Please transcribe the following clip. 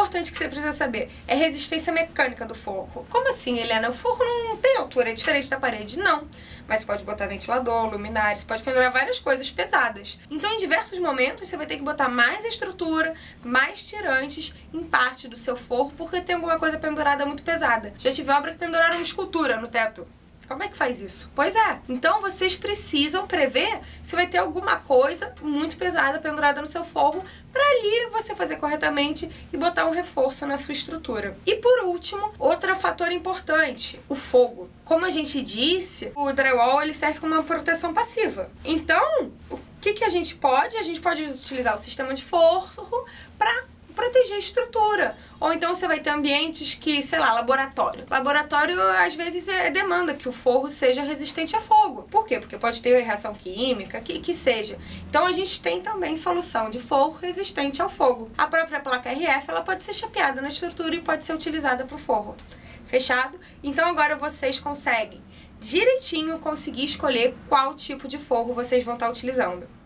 importante que você precisa saber é resistência mecânica do forro. Como assim, Helena? O forro não tem altura, é diferente da parede? Não. Mas pode botar ventilador, luminárias, pode pendurar várias coisas pesadas. Então, em diversos momentos, você vai ter que botar mais estrutura, mais tirantes em parte do seu forro, porque tem alguma coisa pendurada muito pesada. Já tive obra que penduraram uma escultura no teto. Como é que faz isso? Pois é. Então vocês precisam prever se vai ter alguma coisa muito pesada pendurada no seu forro para ali fazer corretamente e botar um reforço na sua estrutura. E por último, outro fator importante, o fogo. Como a gente disse, o drywall ele serve como uma proteção passiva. Então, o que, que a gente pode? A gente pode utilizar o sistema de forro proteger a estrutura. Ou então você vai ter ambientes que, sei lá, laboratório. Laboratório, às vezes, é demanda que o forro seja resistente a fogo. Por quê? Porque pode ter reação química, que, que seja. Então a gente tem também solução de forro resistente ao fogo. A própria placa RF, ela pode ser chapeada na estrutura e pode ser utilizada para o forro. Fechado? Então agora vocês conseguem direitinho conseguir escolher qual tipo de forro vocês vão estar utilizando.